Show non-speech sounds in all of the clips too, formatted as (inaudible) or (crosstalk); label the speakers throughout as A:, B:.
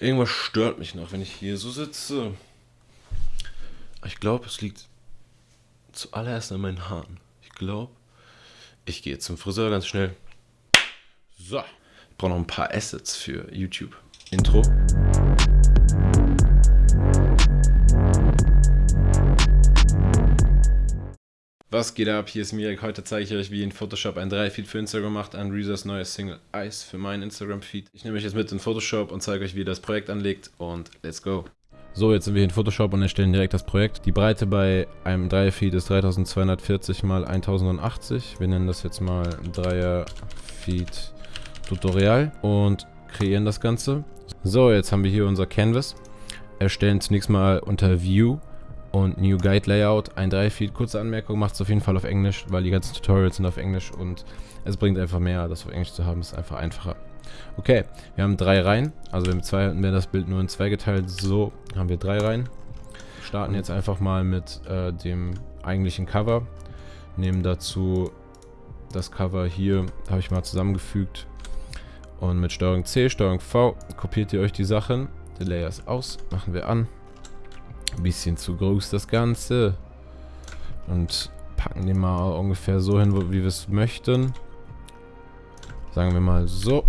A: Irgendwas stört mich noch, wenn ich hier so sitze. Ich glaube, es liegt zuallererst an meinen Haaren. Ich glaube, ich gehe zum Friseur ganz schnell. So. Ich brauche noch ein paar Assets für YouTube. Intro. Was geht ab? Hier ist Mirek. Heute zeige ich euch, wie ihr in Photoshop ein 3-Feed für Instagram macht an Reezers neues Single Ice für meinen Instagram-Feed. Ich nehme euch jetzt mit in Photoshop und zeige euch, wie ihr das Projekt anlegt und let's go. So, jetzt sind wir in Photoshop und erstellen direkt das Projekt. Die Breite bei einem Dreier-Feed ist 3240 x 1080. Wir nennen das jetzt mal Dreier-Feed Tutorial und kreieren das Ganze. So, jetzt haben wir hier unser Canvas. Erstellen zunächst mal unter View und New Guide Layout, ein 3-Feed. Kurze Anmerkung, macht es auf jeden Fall auf Englisch, weil die ganzen Tutorials sind auf Englisch und es bringt einfach mehr, das auf Englisch zu haben, ist einfach einfacher. Okay, wir haben drei Reihen, also wir haben zwei, wäre das Bild nur in zwei geteilt, so haben wir drei Reihen. Starten jetzt einfach mal mit äh, dem eigentlichen Cover, nehmen dazu das Cover hier, habe ich mal zusammengefügt und mit STRG C, STRG V kopiert ihr euch die Sachen, der Layer ist aus, machen wir an. Ein bisschen zu groß das Ganze. Und packen den mal ungefähr so hin, wie wir es möchten. Sagen wir mal so.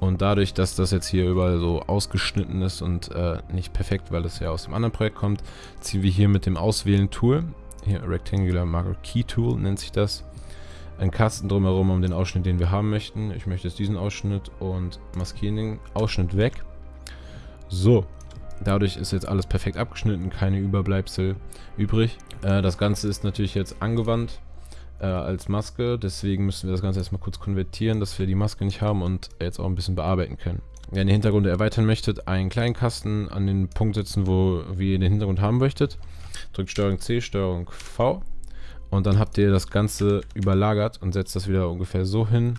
A: Und dadurch, dass das jetzt hier überall so ausgeschnitten ist und äh, nicht perfekt, weil es ja aus dem anderen Projekt kommt, ziehen wir hier mit dem Auswählen-Tool, hier Rectangular Marker Key Tool nennt sich das, einen Kasten drumherum um den Ausschnitt, den wir haben möchten. Ich möchte jetzt diesen Ausschnitt und maskieren den Ausschnitt weg. So, Dadurch ist jetzt alles perfekt abgeschnitten, keine Überbleibsel übrig. Äh, das Ganze ist natürlich jetzt angewandt äh, als Maske, deswegen müssen wir das Ganze erstmal kurz konvertieren, dass wir die Maske nicht haben und jetzt auch ein bisschen bearbeiten können. Wenn ihr den Hintergrund erweitern möchtet, einen kleinen Kasten an den Punkt setzen, wo ihr den Hintergrund haben möchtet. Drückt STRG C, STRG V und dann habt ihr das Ganze überlagert und setzt das wieder ungefähr so hin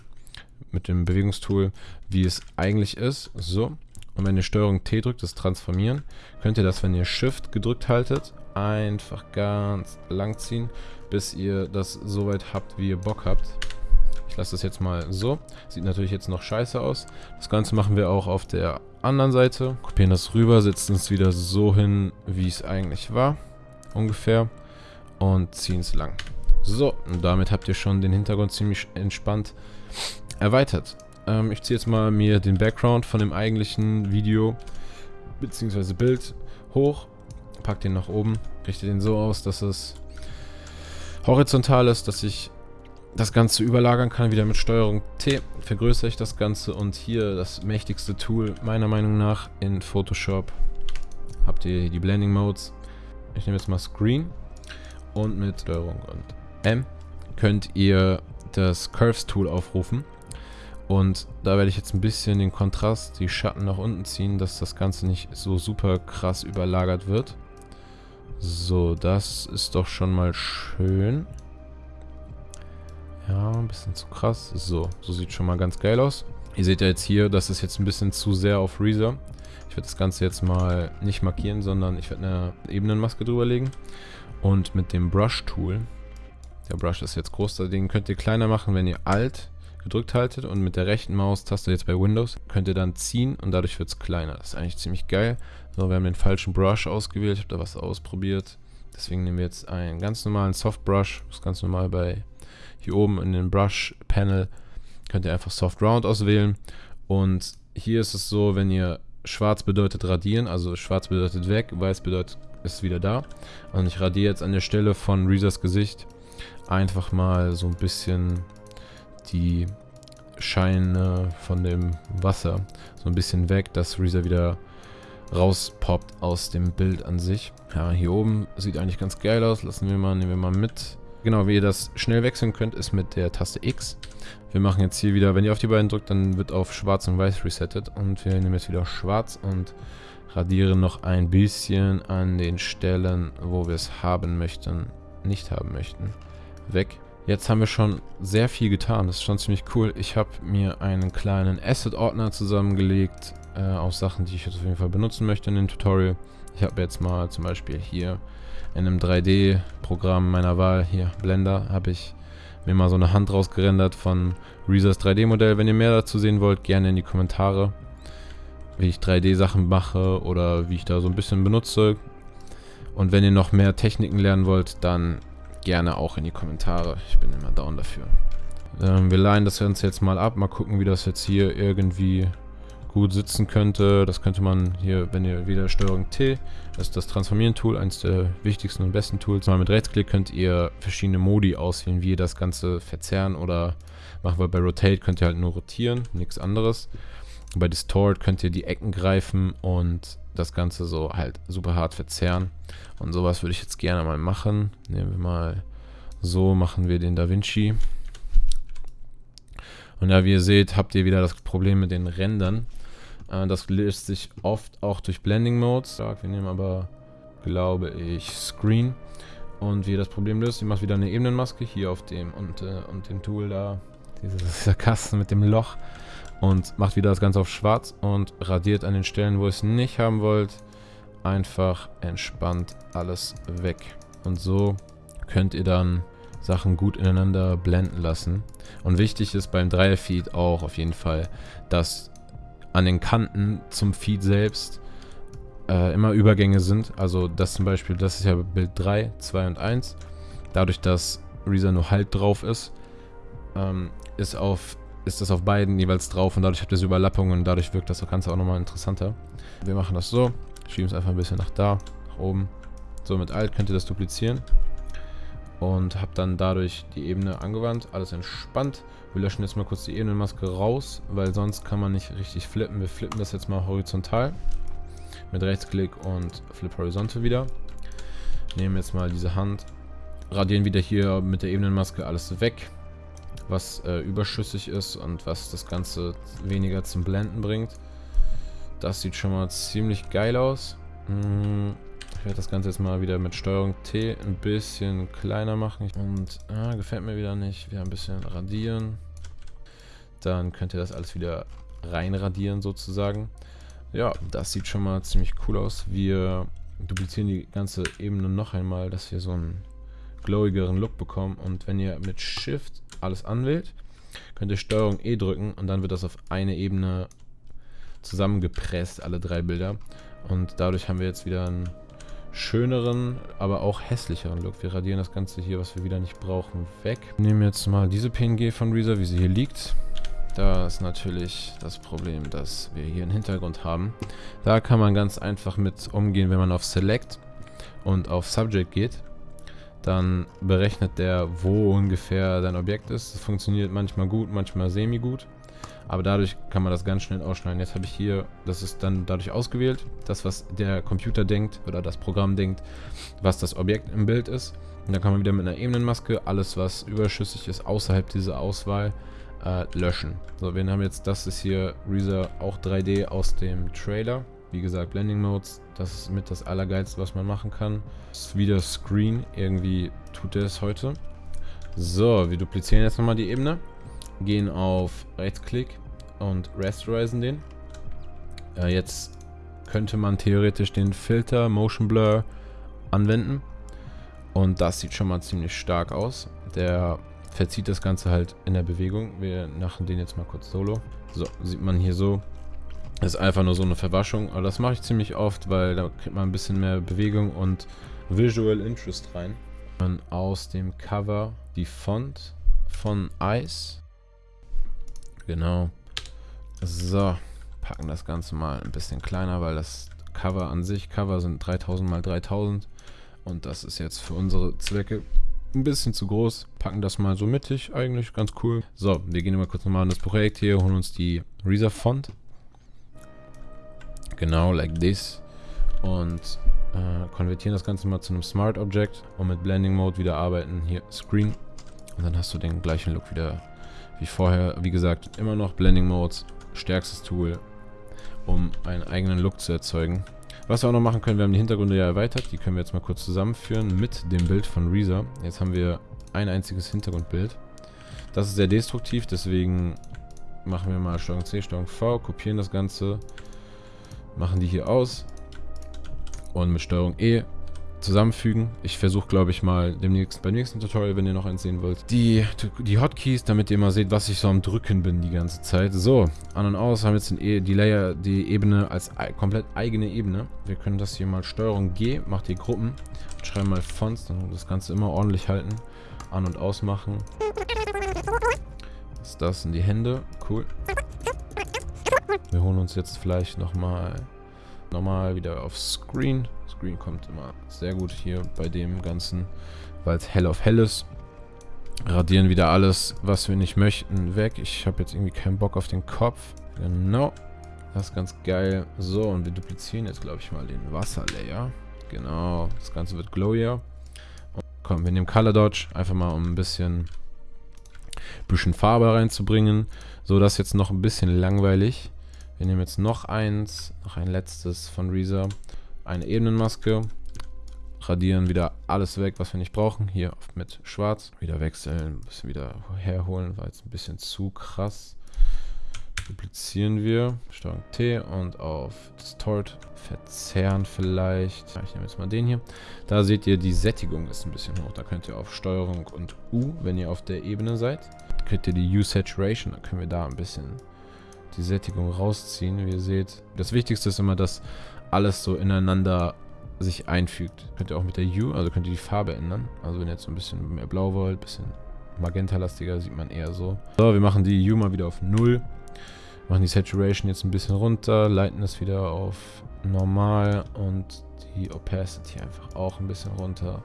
A: mit dem Bewegungstool, wie es eigentlich ist. So. Und wenn ihr STRG T drückt, das Transformieren, könnt ihr das, wenn ihr Shift gedrückt haltet, einfach ganz lang ziehen, bis ihr das so weit habt, wie ihr Bock habt. Ich lasse das jetzt mal so. Sieht natürlich jetzt noch scheiße aus. Das Ganze machen wir auch auf der anderen Seite. Kopieren das rüber, setzen es wieder so hin, wie es eigentlich war. Ungefähr. Und ziehen es lang. So, und damit habt ihr schon den Hintergrund ziemlich entspannt erweitert. Ähm, ich ziehe jetzt mal mir den Background von dem eigentlichen Video bzw. Bild hoch, pack den nach oben, richte den so aus, dass es horizontal ist, dass ich das Ganze überlagern kann, wieder mit Steuerung T vergrößere ich das Ganze und hier das mächtigste Tool meiner Meinung nach in Photoshop habt ihr die Blending Modes. Ich nehme jetzt mal Screen und mit Steuerung und M könnt ihr das Curves Tool aufrufen und da werde ich jetzt ein bisschen den Kontrast, die Schatten nach unten ziehen, dass das Ganze nicht so super krass überlagert wird. So, das ist doch schon mal schön. Ja, ein bisschen zu krass. So, so sieht schon mal ganz geil aus. Ihr seht ja jetzt hier, das ist jetzt ein bisschen zu sehr auf Reezer. Ich werde das Ganze jetzt mal nicht markieren, sondern ich werde eine Ebenenmaske drüber legen. Und mit dem Brush-Tool, der Brush ist jetzt groß, den könnt ihr kleiner machen, wenn ihr Alt gedrückt haltet und mit der rechten Maustaste jetzt bei Windows könnt ihr dann ziehen und dadurch wird es kleiner. Das ist eigentlich ziemlich geil. So, wir haben den falschen Brush ausgewählt, ich habe da was ausprobiert. Deswegen nehmen wir jetzt einen ganz normalen Soft Brush, das ist ganz normal bei hier oben in den Brush Panel könnt ihr einfach Soft Round auswählen und hier ist es so, wenn ihr schwarz bedeutet radieren, also schwarz bedeutet weg, weiß bedeutet ist wieder da und ich radiere jetzt an der Stelle von Reezers Gesicht einfach mal so ein bisschen die Scheine von dem Wasser so ein bisschen weg, dass Reezer wieder rauspoppt aus dem Bild an sich. Ja, hier oben sieht eigentlich ganz geil aus. Lassen wir mal, nehmen wir mal mit. Genau, wie ihr das schnell wechseln könnt, ist mit der Taste X. Wir machen jetzt hier wieder, wenn ihr auf die beiden drückt, dann wird auf schwarz und weiß resettet. Und wir nehmen jetzt wieder schwarz und radieren noch ein bisschen an den Stellen, wo wir es haben möchten, nicht haben möchten, weg. Jetzt haben wir schon sehr viel getan. Das ist schon ziemlich cool. Ich habe mir einen kleinen Asset-Ordner zusammengelegt äh, aus Sachen, die ich jetzt auf jeden Fall benutzen möchte in dem Tutorial. Ich habe jetzt mal zum Beispiel hier in einem 3D-Programm meiner Wahl, hier Blender, habe ich mir mal so eine Hand rausgerendert von Reezers 3D-Modell. Wenn ihr mehr dazu sehen wollt, gerne in die Kommentare. wie ich 3D-Sachen mache oder wie ich da so ein bisschen benutze. Und wenn ihr noch mehr Techniken lernen wollt, dann gerne auch in die Kommentare. Ich bin immer down dafür. Ähm, wir leihen das Ganze jetzt mal ab. Mal gucken, wie das jetzt hier irgendwie gut sitzen könnte. Das könnte man hier, wenn ihr wieder Steuerung T, das ist das Transformieren-Tool, eines der wichtigsten und besten Tools. Mal mit Rechtsklick könnt ihr verschiedene Modi auswählen, wie ihr das Ganze verzerren oder machen wir bei Rotate, könnt ihr halt nur rotieren, nichts anderes. Bei Distort könnt ihr die Ecken greifen und das Ganze so halt super hart verzerren. Und sowas würde ich jetzt gerne mal machen. Nehmen wir mal so, machen wir den Da Vinci. Und ja, wie ihr seht, habt ihr wieder das Problem mit den Rändern. Äh, das löst sich oft auch durch Blending Modes. Wir nehmen aber, glaube ich, Screen. Und wie ihr das Problem löst, ihr macht wieder eine Ebenenmaske hier auf dem und, äh, und dem Tool da. Dieser (laughs) Kasten mit dem Loch. Und macht wieder das Ganze auf schwarz und radiert an den Stellen, wo ihr es nicht haben wollt, einfach entspannt alles weg. Und so könnt ihr dann Sachen gut ineinander blenden lassen. Und wichtig ist beim Dreier-Feed auch auf jeden Fall, dass an den Kanten zum Feed selbst äh, immer Übergänge sind. Also das zum Beispiel, das ist ja Bild 3, 2 und 1. Dadurch, dass Reaser nur halt drauf ist, ähm, ist, auf, ist das auf beiden jeweils drauf und dadurch habt ihr so Überlappungen und dadurch wirkt das Ganze auch nochmal interessanter. Wir machen das so, schieben es einfach ein bisschen nach da, nach oben. So, mit Alt könnt ihr das duplizieren und habe dann dadurch die Ebene angewandt, alles entspannt. Wir löschen jetzt mal kurz die Ebenenmaske raus, weil sonst kann man nicht richtig flippen. Wir flippen das jetzt mal horizontal mit Rechtsklick und Flip Horizontal wieder. Nehmen jetzt mal diese Hand, radieren wieder hier mit der Ebenenmaske alles weg, was äh, überschüssig ist und was das Ganze weniger zum Blenden bringt. Das sieht schon mal ziemlich geil aus. Hm, ich werde das Ganze jetzt mal wieder mit Steuerung T ein bisschen kleiner machen. Und ah, gefällt mir wieder nicht. Wieder ein bisschen radieren. Dann könnt ihr das alles wieder reinradieren sozusagen. Ja, das sieht schon mal ziemlich cool aus. Wir duplizieren die ganze Ebene noch einmal, dass wir so einen glowigeren Look bekommen. Und wenn ihr mit Shift alles anwählt, könnt ihr Steuerung E drücken und dann wird das auf eine Ebene zusammengepresst, alle drei Bilder. Und dadurch haben wir jetzt wieder einen schöneren, aber auch hässlicheren Look. Wir radieren das Ganze hier, was wir wieder nicht brauchen, weg. Nehmen jetzt mal diese PNG von Reezer, wie sie hier liegt. Da ist natürlich das Problem, dass wir hier einen Hintergrund haben. Da kann man ganz einfach mit umgehen, wenn man auf Select und auf Subject geht. Dann berechnet der, wo ungefähr dein Objekt ist. Das funktioniert manchmal gut, manchmal semi gut. Aber dadurch kann man das ganz schnell ausschneiden. Jetzt habe ich hier, das ist dann dadurch ausgewählt, das was der Computer denkt oder das Programm denkt, was das Objekt im Bild ist. Und dann kann man wieder mit einer Ebenenmaske alles, was überschüssig ist, außerhalb dieser Auswahl, äh, löschen. So, wir haben jetzt, das ist hier Reezer auch 3D aus dem Trailer. Wie gesagt, Blending Modes, das ist mit das Allergeilste, was man machen kann. Das ist wieder Screen, irgendwie tut er es heute. So, wir duplizieren jetzt nochmal die Ebene gehen auf Rechtsklick und Rasterizen den. Äh, jetzt könnte man theoretisch den Filter Motion Blur anwenden. Und das sieht schon mal ziemlich stark aus. Der verzieht das Ganze halt in der Bewegung. Wir machen den jetzt mal kurz solo. So, sieht man hier so. Ist einfach nur so eine Verwaschung. Aber das mache ich ziemlich oft, weil da kriegt man ein bisschen mehr Bewegung und Visual Interest rein. Und aus dem Cover die Font von Ice Genau. So, packen das Ganze mal ein bisschen kleiner, weil das Cover an sich, Cover sind 3000 mal 3000 und das ist jetzt für unsere Zwecke ein bisschen zu groß. Packen das mal so mittig, eigentlich ganz cool. So, wir gehen mal kurz nochmal in das Projekt hier, holen uns die Reserve Font. Genau, like this. Und äh, konvertieren das Ganze mal zu einem Smart Object und mit Blending Mode wieder arbeiten. Hier, Screen. Und dann hast du den gleichen Look wieder wie vorher, wie gesagt, immer noch Blending Modes, stärkstes Tool, um einen eigenen Look zu erzeugen. Was wir auch noch machen können, wir haben die Hintergründe ja erweitert, die können wir jetzt mal kurz zusammenführen mit dem Bild von Reezer. Jetzt haben wir ein einziges Hintergrundbild. Das ist sehr destruktiv, deswegen machen wir mal STRG C, STRG V, kopieren das Ganze, machen die hier aus und mit STRG E zusammenfügen. Ich versuche, glaube ich, mal demnächst beim nächsten Tutorial, wenn ihr noch eins sehen wollt, die, die Hotkeys, damit ihr mal seht, was ich so am Drücken bin die ganze Zeit. So, an und aus haben jetzt e die Layer, die Ebene als komplett eigene Ebene. Wir können das hier mal Steuerung G, macht die Gruppen, schreiben mal Fonts, dann das Ganze immer ordentlich halten, an und aus machen. Was ist das? In die Hände, cool. Wir holen uns jetzt vielleicht nochmal nochmal wieder auf Screen. Screen kommt immer sehr gut hier bei dem Ganzen, weil es hell auf hell ist. Radieren wieder alles, was wir nicht möchten, weg. Ich habe jetzt irgendwie keinen Bock auf den Kopf. Genau. Das ist ganz geil. So, und wir duplizieren jetzt, glaube ich, mal den Wasserlayer. Genau. Das Ganze wird glowier. Und komm, wir nehmen Color Dodge, einfach mal um ein bisschen, bisschen Farbe reinzubringen. So, das ist jetzt noch ein bisschen langweilig. Wir nehmen jetzt noch eins, noch ein letztes von Reezer. Eine Ebenenmaske. Radieren wieder alles weg, was wir nicht brauchen. Hier mit schwarz. Wieder wechseln, ein bisschen wieder herholen. War jetzt ein bisschen zu krass. Duplizieren wir. Steuerung T und auf Distort. Verzerren vielleicht. Ich nehme jetzt mal den hier. Da seht ihr, die Sättigung ist ein bisschen hoch. Da könnt ihr auf Steuerung und U, wenn ihr auf der Ebene seid, könnt ihr die U-Saturation. Da können wir da ein bisschen die Sättigung rausziehen. Wie ihr seht, das Wichtigste ist immer, dass alles so ineinander sich einfügt. Könnt ihr auch mit der U, also könnt ihr die Farbe ändern. Also wenn ihr jetzt so ein bisschen mehr blau wollt, ein bisschen magentalastiger, sieht man eher so. So, wir machen die U mal wieder auf 0. Machen die Saturation jetzt ein bisschen runter, leiten es wieder auf normal und die Opacity einfach auch ein bisschen runter.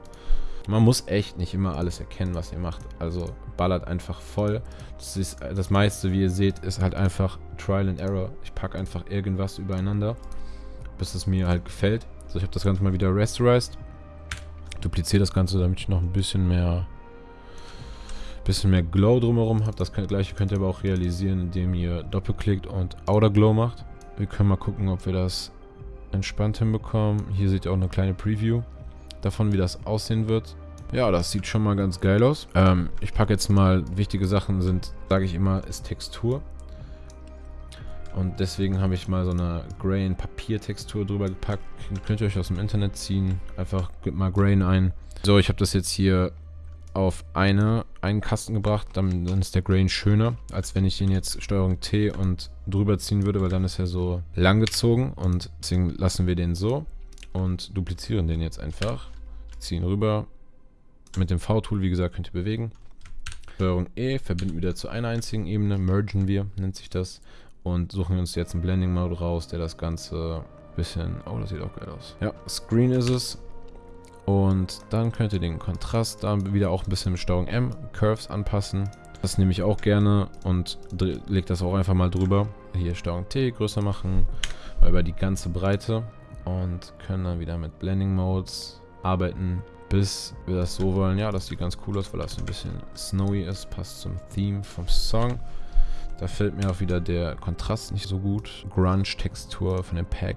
A: Man muss echt nicht immer alles erkennen, was ihr macht. Also ballert einfach voll. Das, ist, das meiste, wie ihr seht, ist halt einfach Trial and Error. Ich packe einfach irgendwas übereinander, bis es mir halt gefällt. So, ich habe das Ganze mal wieder rasterized. Dupliziere das Ganze, damit ich noch ein bisschen mehr bisschen mehr Glow drumherum habe. Das gleiche könnt ihr aber auch realisieren, indem ihr doppelklickt und Outer Glow macht. Wir können mal gucken, ob wir das entspannt hinbekommen. Hier seht ihr auch eine kleine Preview davon, wie das aussehen wird. Ja, das sieht schon mal ganz geil aus. Ähm, ich packe jetzt mal, wichtige Sachen sind, sage ich immer, ist Textur. Und deswegen habe ich mal so eine Grain-Papier-Textur drüber gepackt. Könnt ihr euch aus dem Internet ziehen. Einfach gebt mal Grain ein. So, ich habe das jetzt hier auf eine, einen Kasten gebracht. Dann, dann ist der Grain schöner, als wenn ich ihn jetzt Steuerung T und drüber ziehen würde, weil dann ist er so lang gezogen. Und deswegen lassen wir den so und duplizieren den jetzt einfach. Ziehen rüber. Mit dem V-Tool, wie gesagt, könnt ihr bewegen. Steuerung E, verbinden wieder zu einer einzigen Ebene, mergen wir, nennt sich das. Und suchen uns jetzt einen Blending-Mode raus, der das Ganze ein bisschen... Oh, das sieht auch geil aus. Ja, Screen ist es. Und dann könnt ihr den Kontrast da wieder auch ein bisschen mit Steuerung M, Curves anpassen. Das nehme ich auch gerne und lege das auch einfach mal drüber. Hier Steuerung T größer machen, über die ganze Breite. Und können dann wieder mit Blending Modes arbeiten, bis wir das so wollen. Ja, das sieht ganz cool aus, weil das ein bisschen snowy ist, passt zum Theme vom Song. Da fällt mir auch wieder der Kontrast nicht so gut. Grunge-Textur von dem Pack.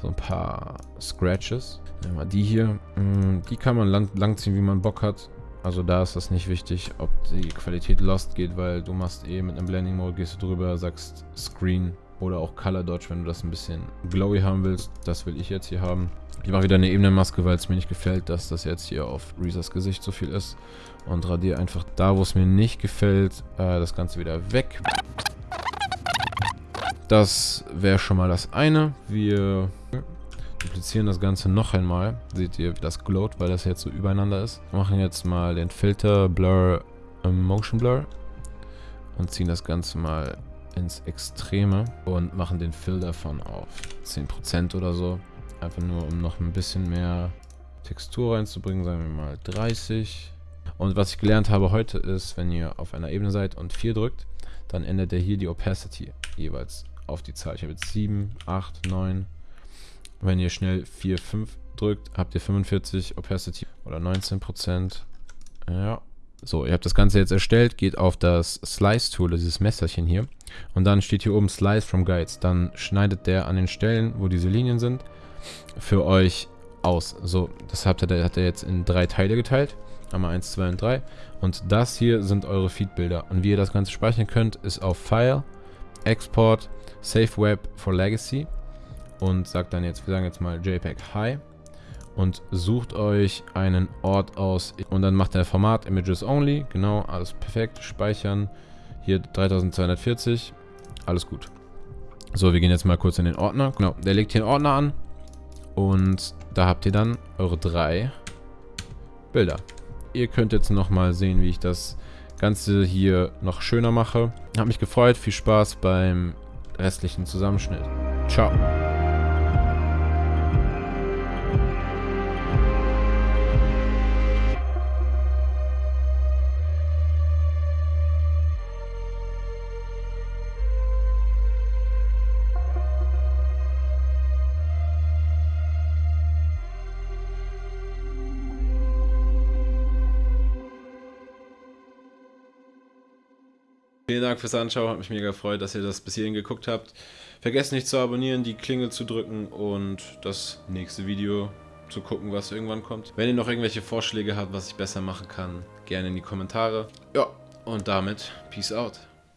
A: So ein paar Scratches. Nehmen wir die hier. Mm, die kann man lang, langziehen, wie man Bock hat. Also da ist das nicht wichtig, ob die Qualität lost geht, weil du machst eh mit einem Blending Mode, gehst du drüber, sagst Screen oder auch Color Dodge, wenn du das ein bisschen glowy haben willst. Das will ich jetzt hier haben. Ich mache wieder eine Ebenenmaske, weil es mir nicht gefällt, dass das jetzt hier auf Reezers Gesicht so viel ist. Und radiere einfach da, wo es mir nicht gefällt, äh, das Ganze wieder weg. Das wäre schon mal das eine. Wir duplizieren das Ganze noch einmal. Seht ihr, wie das glowt, weil das jetzt so übereinander ist. Wir machen jetzt mal den Filter Blur äh, Motion Blur und ziehen das Ganze mal ins Extreme und machen den Fill davon auf 10% oder so. Einfach nur, um noch ein bisschen mehr Textur reinzubringen, sagen wir mal 30. Und was ich gelernt habe heute ist, wenn ihr auf einer Ebene seid und 4 drückt, dann ändert er hier die Opacity jeweils auf die Zahl. Ich habe jetzt 7, 8, 9. Wenn ihr schnell 4, 5 drückt, habt ihr 45 Opacity oder 19%. Ja. So, ihr habt das Ganze jetzt erstellt, geht auf das Slice-Tool, dieses Messerchen hier. Und dann steht hier oben Slice from Guides. Dann schneidet der an den Stellen, wo diese Linien sind, für euch aus. So, das hat er, hat er jetzt in drei Teile geteilt. Einmal 1, 2 und 3. Und das hier sind eure Feedbilder. Und wie ihr das Ganze speichern könnt, ist auf File, Export, Save Web for Legacy. Und sagt dann jetzt, wir sagen jetzt mal JPEG High. Und sucht euch einen Ort aus und dann macht er Format Images Only. Genau, alles perfekt. Speichern. Hier 3240. Alles gut. So, wir gehen jetzt mal kurz in den Ordner. Genau, der legt hier einen Ordner an. Und da habt ihr dann eure drei Bilder. Ihr könnt jetzt nochmal sehen, wie ich das Ganze hier noch schöner mache. Hat mich gefreut. Viel Spaß beim restlichen Zusammenschnitt. Ciao. Vielen Dank fürs Anschauen, hat mich mega gefreut, dass ihr das bis hierhin geguckt habt. Vergesst nicht zu abonnieren, die Klingel zu drücken und das nächste Video zu gucken, was irgendwann kommt. Wenn ihr noch irgendwelche Vorschläge habt, was ich besser machen kann, gerne in die Kommentare. Ja, und damit Peace out.